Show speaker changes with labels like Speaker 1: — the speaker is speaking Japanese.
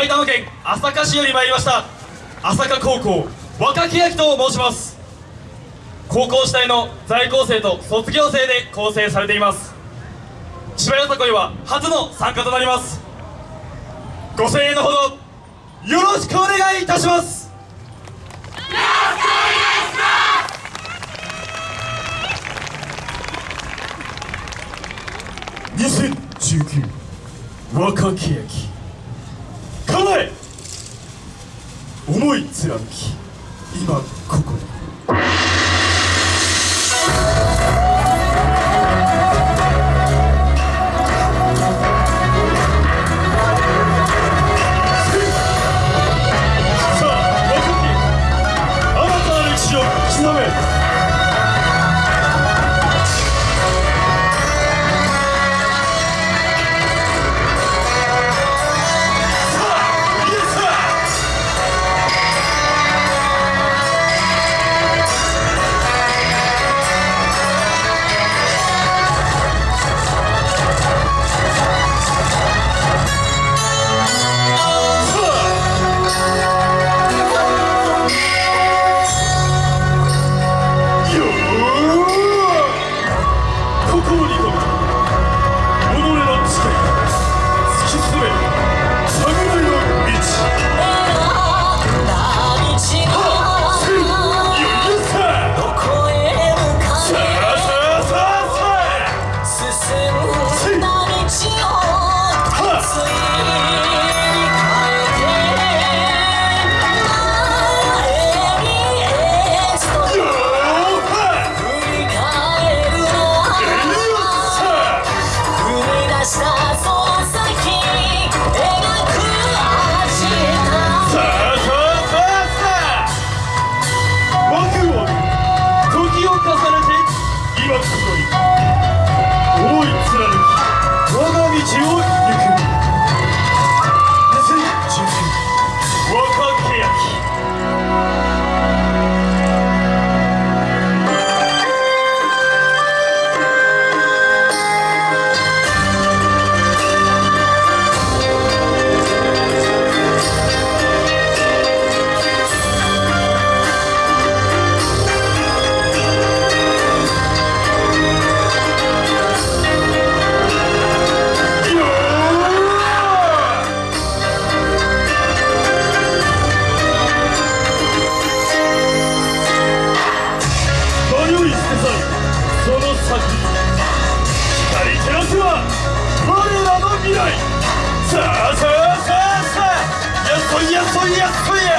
Speaker 1: 埼玉県朝霞市より参りました朝霞高校若木明と申します高校時代の在校生と卒業生で構成されています千葉よさこいは初の参加となりますご声援のほどよろしくお願いいたします2019若き駅重い貫き今ここに。诶呀